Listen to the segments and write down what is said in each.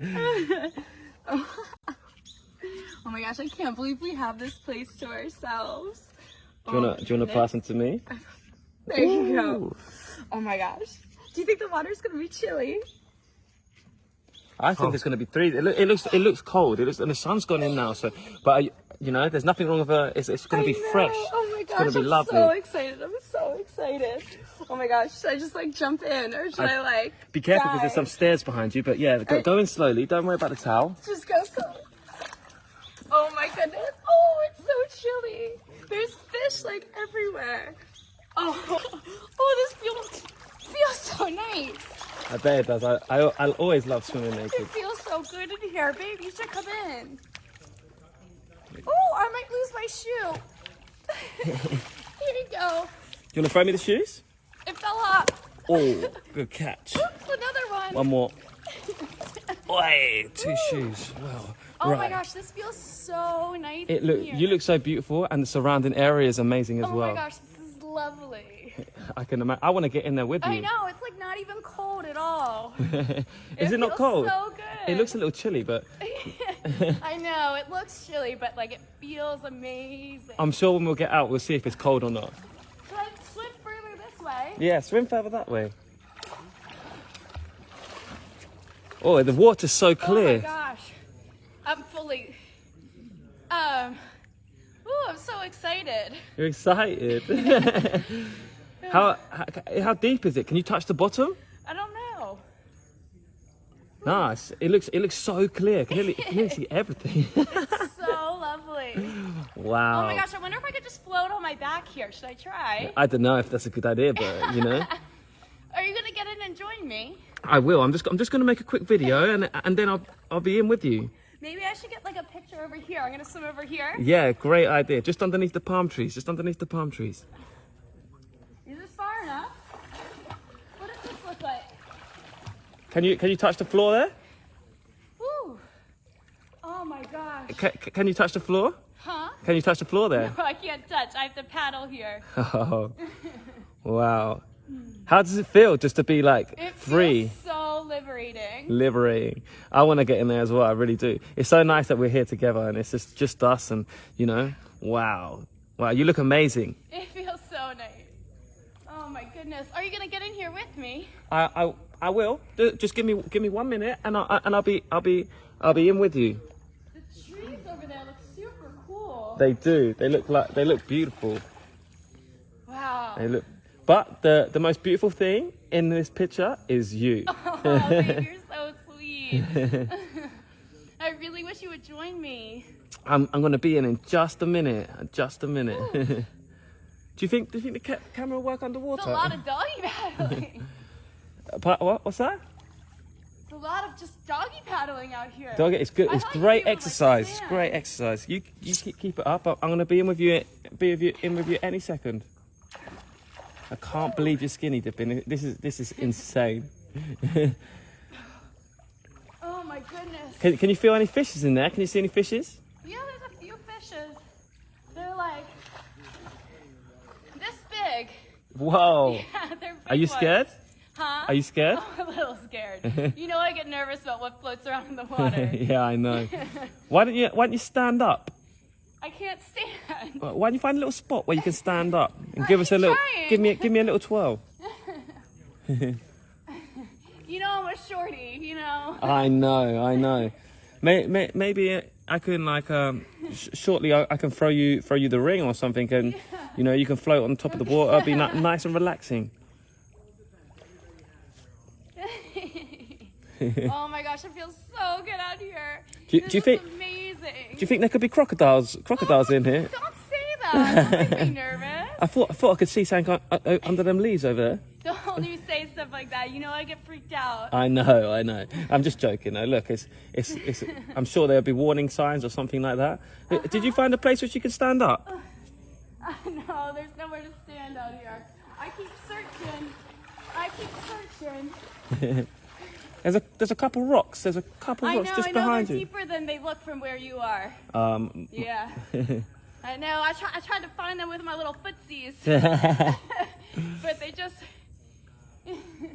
oh my gosh, I can't believe we have this place to ourselves. Do you wanna do you wanna pass them to me? There you go. Oh my gosh. Do you think the water's gonna be chilly? I think it's gonna be three. It, look, it looks it looks cold. It looks and the sun's gone in now. So, but I, you know, there's nothing wrong with her. It's, it's gonna I be know. fresh. Oh my It's gosh, gonna be I'm lovely. so excited. I'm so excited. Oh my gosh, should I just like jump in or should I, I- like Be careful because there's some stairs behind you. But yeah, go, go in slowly. Don't worry about the towel. Just go so. Oh my goodness. Oh, it's so chilly. There's fish like everywhere. Oh, oh, this feels feels so nice. I bet it does. I, I I'll always love swimming naked. It feels so good in here, babe. You should come in. I might lose my shoe. here you go. You wanna throw me the shoes? It fell off. Oh, good catch. Oops, another one. One more. Oi, two shoes. Wow. oh right. my gosh, this feels so nice. It look here. you look so beautiful, and the surrounding area is amazing as Oh well. Oh my gosh, this is lovely. I can imagine. I want to get in there with you. I know, it's like not even cold at all. is it, not feels cold? So good. It looks a little chilly, but I know it looks chilly, but like it feels amazing. I'm sure when we'll get out, we'll see if it's cold or not. Should I swim further this way? Yeah, swim further that way. Oh, the water's so Oh my clear. gosh, I'm fully. Um. Ooh, I'm so excited. You're excited. how, how how deep is it? Can you touch the bottom? I don't know. Nice. It looks it looks so clear. Can nearly, can nearly see everything. it's So lovely. wow. Oh my gosh, I wonder if I could just float on my back here. Should I try? I don't know if that's a good idea, but you know, Are you gonna get in and join me? I will. I'm just I'm just gonna make a quick video and and then I'll I'll be in with you. Maybe I should get like a picture over here. I'm gonna swim over here. Yeah, great idea. Just underneath the palm trees. Just underneath the palm trees. Is this far enough? What does this look like? Can you can you touch the floor there? Ooh. Oh my gosh. Can, can you touch the floor? Huh? Can you touch the floor there? I can't touch. I have to paddle here. Oh, wow. How does it feel just to be like It free, feels so liberating. liberating? I want to get in there as well. I really do. It's so nice that we're here together and it's just just us and you know, wow, wow. You look amazing. It feels so nice. Oh my goodness. Are you gonna get in here with me? I I, I will. Ju- Just give me give me one minute and I and I'll be I'll be I'll be in with you. The trees over there look super cool. They do. They look like they look beautiful. Wow. They look. But the the most beautiful thing in this picture is you. Oh, babe, you're so sweet. I really wish you would join me. I'm I'm gonna be in in just a minute. Just a minute. do you think do you think the ca- camera will work underwater? It's a lot of doggy paddling. What, what's that? It's a lot of just doggy paddling out here. Doggy, it's good. It's great be able to, like, exercise. It's great exercise. You you keep, keep it up. I'm gonna be in with you. Be with you in with you any second. I can't believe you're skinny dipping. This is this is insane. Oh my goodness. Can, can you feel any fishes in there? Can you see any fishes? Yeah, there's a few fishes. They're like this big. Whoa. Yeah, they're big Are you ones. scared? Huh? Are you scared? I'm a little scared. you know I get nervous about what floats around in the water. yeah, I know. Why don't you Why don't you stand up? I can't stand. Why don't you find a little spot where you can stand up and give us a little trying. give me give me a little twirl. You know I'm a shorty, you know. I know, I know. May, may, maybe I can like um sh- shortly I, I can throw you throw you the ring or something and you know you can float on top of the water. It'll be ni- nice and relaxing. oh my gosh, it feels so good out here. Do you- do you think- amazing? Do you think there could be crocodiles crocodiles in here? Don't say that. Don't nervous. I thought I thought I could see something uh, uh, under them leaves over there. Don't you say stuff like that. You know I get freaked out. I know, I know. I'm just joking. though. look, it's, it's, it's, I'm sure there'll be warning signs or something like that. Uh, Did you find a place where you could stand up? no, there's nowhere to stand out here. I keep searching. I keep searching. There's a there's a couple rocks. There's a couple I rocks know, just I know, behind they're you. deeper than they look from where you are. Um. Yeah. I know. I try, I tried to find them with my little footsies, but they just.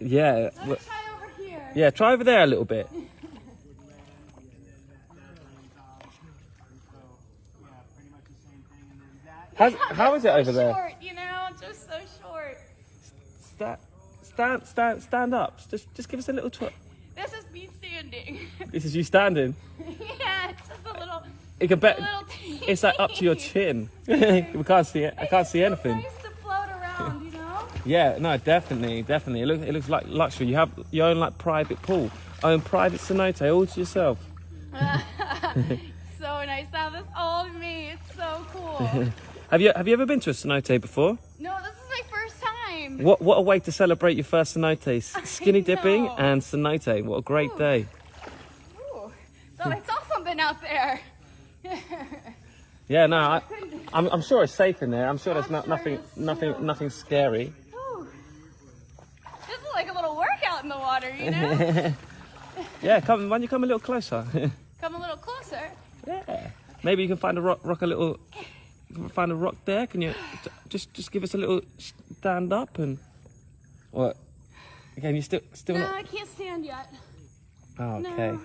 yeah. Let me try over here. Yeah, try over there a little bit. How's, how is it over short, there? Short, you know, just so short. That stand, stand, stand up. Just, just give us a little twirl. This is me standing. This is you standing. yeah, it's just a little, It can bet. It's like up to your chin. we can't see it. I can't see anything. Nice to float around, you know. Yeah, no, definitely, definitely. It looks, it looks like luxury. You have your own like private pool, own private cenote all to yourself. so nice to have this all me. It's so cool. Have you have you ever been to a cenote before? no, this is my first time. What what a way to celebrate your first cenotes. Skinny dipping and cenote. What a great Ooh. day. Ooh, thought I saw something out there. Yeah, no, I, I'm, I'm sure it's safe in there. I'm sure there's no, nothing nothing nothing scary. Ooh. This is like a little workout in the water, you know? Yeah, come why don't you come a little closer? Come a little closer. yeah. Maybe you can find a rock, rock a little, find a rock there. Can you just just give us a little stand up and what? Again, you still still No, not. I can't stand yet. Oh, no. okay.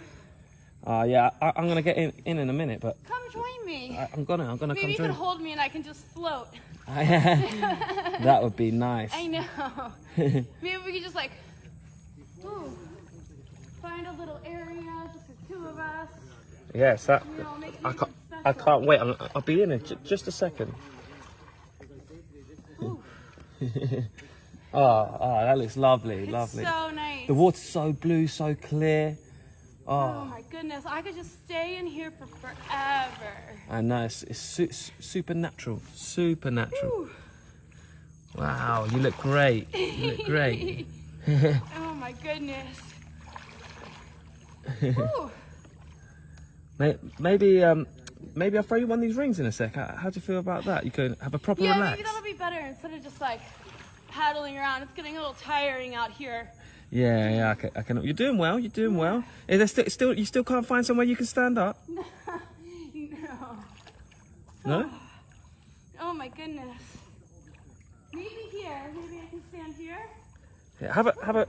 Oh yeah, I, I'm gonna get in, in in a minute, but Come join me. I, I'm gonna I'm gonna Maybe you come can hold me and I can just float. that would be nice. I know. Maybe we could just like, ooh, find a little area, just the two of us. Yes, that. You know, make, I can't. I can't wait. I'm, I'll be in it j- just a second. oh, oh, that looks lovely, It's lovely. so nice. The water's so blue, so clear. Oh Oh, my goodness, I could just stay in here for forever. I know it's, it's su- su- supernatural, supernatural. Ooh. Wow, you look great. You look great. oh my goodness. Maybe, um, maybe I'll throw you one of these rings in a sec. How, how do you feel about that? You can have a proper Yeah, relax. maybe that'll be better instead of just like paddling around. It's getting a little tiring out here. Yeah, yeah, I can, I can. You're doing well. You're doing well. Is there still, still, you still can't find somewhere you can stand up? No. No. Oh my goodness. Maybe here. Maybe I can stand here. Yeah, have a, have a.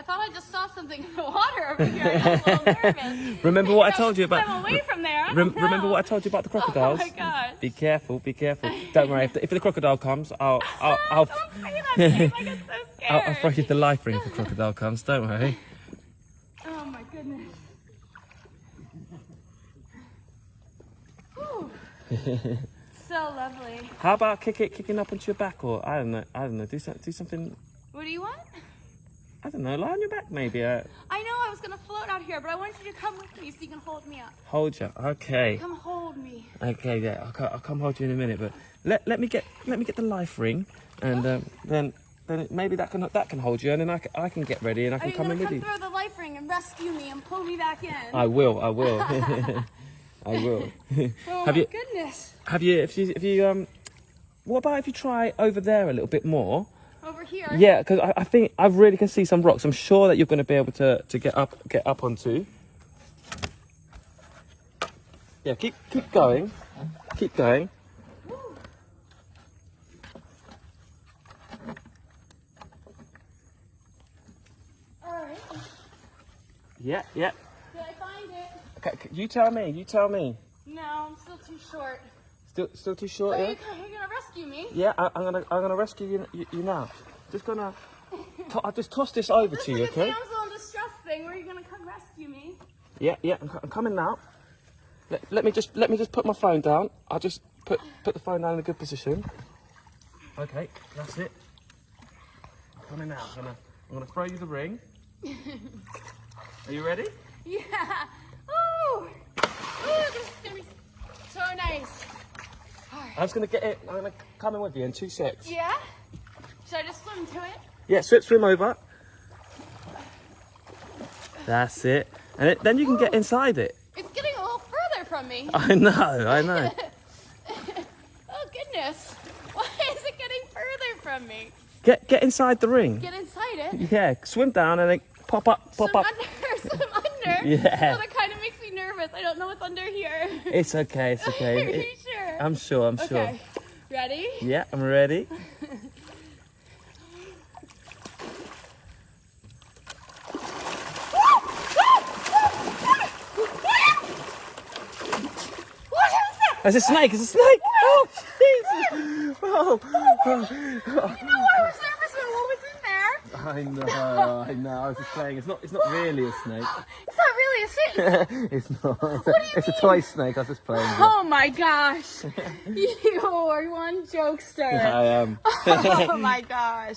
I thought I just saw something in the water over here. I got a little nervous. Remember what I told you about? away from there. Rem- don't remember know. what I told you about the crocodiles? Oh my gosh. Be careful. Be careful. Don't worry. If the, if the crocodile comes, I'll, I'll, I'll, Don't say that. Like, I'm so scared. I'll, I'll throw you the life ring if the crocodile comes. Don't worry. Oh my goodness. So lovely. How about kick it, kicking up onto your back, or I don't know, I don't know, do something, do something. What do you want? I don't know, lie on your back maybe. Uh, I know I was gonna float out here, but I wanted you to come with me so you can hold me up. hold you. Okay. Come hold me. Okay. Yeah. I'll, I'll come hold you in a minute, but let let me get let me get the life ring, and um, then then maybe that can that can hold you, and then I can, I can get ready and I can come in with you. throw the life ring and rescue me and pull me back in? I will. I will. I will. oh have my you- goodness. Have you? If you if you um, what about if you try over there a little bit more? Over here. Yeah, because I, I think I really can see some rocks. I'm sure that you're going to be able to, to get up get up onto. Yeah, keep keep going, keep going. Woo. All right. Yeah, yeah. Did I find it? Okay, you tell me. You tell me. No, I'm still too short. Still still too short. Are Yeah. you, are you gonna rescue me? Yeah, I, I'm gonna I'm gonna rescue you, you, you now. Just gonna. To, I'll just toss this over This to you, okay? damsel in distress thing. Where are you gonna come rescue me? Yeah, yeah. I'm, I'm coming now. Let, let me just let me just put my phone down. I'll just put put the phone down in a good position. Okay, that's it. I'm coming now. I'm gonna I'm gonna throw you the ring. Are you ready? Yeah. Ooh, this is gonna be so nice. I'm just gonna get it. I'm gonna come in with you in two secs. Yeah. Should I just swim to it? Yeah, swim swim over. That's it. And it, then you can get inside it. It's getting a little further from me. I know, I know. Oh goodness. Why is it getting further from me? Get get inside the ring. Get inside it. Yeah, swim down and then pop up, pop swim up. under. Swim under. Yeah. Oh, that kind of makes me nervous. I don't know what's under here. It's okay, it's okay. You It- sure? I'm sure, I'm sure. Okay. Ready? Yeah, I'm ready. What is that? It's a snake, it's a snake! Oh, jeez! Oh, I was nervous when what was in there. I know, I know. I was just playing. It's not. It's not really a snake. It's not really a snake. it's not. It's a, it's a toy snake. I was just playing. Oh my gosh. you are one jokester. I am. oh my gosh.